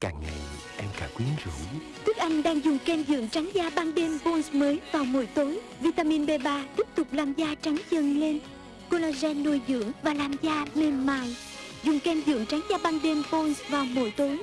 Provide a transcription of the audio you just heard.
Càng ngày, em càng quyến rũ. Đức Anh đang dùng kem dưỡng trắng da ban đêm Bones mới vào mỗi tối. Vitamin B3 tiếp tục làm da trắng dần lên. Collagen nuôi dưỡng và làm da mềm mại. Dùng kem dưỡng trắng da ban đêm Bones vào mỗi tối.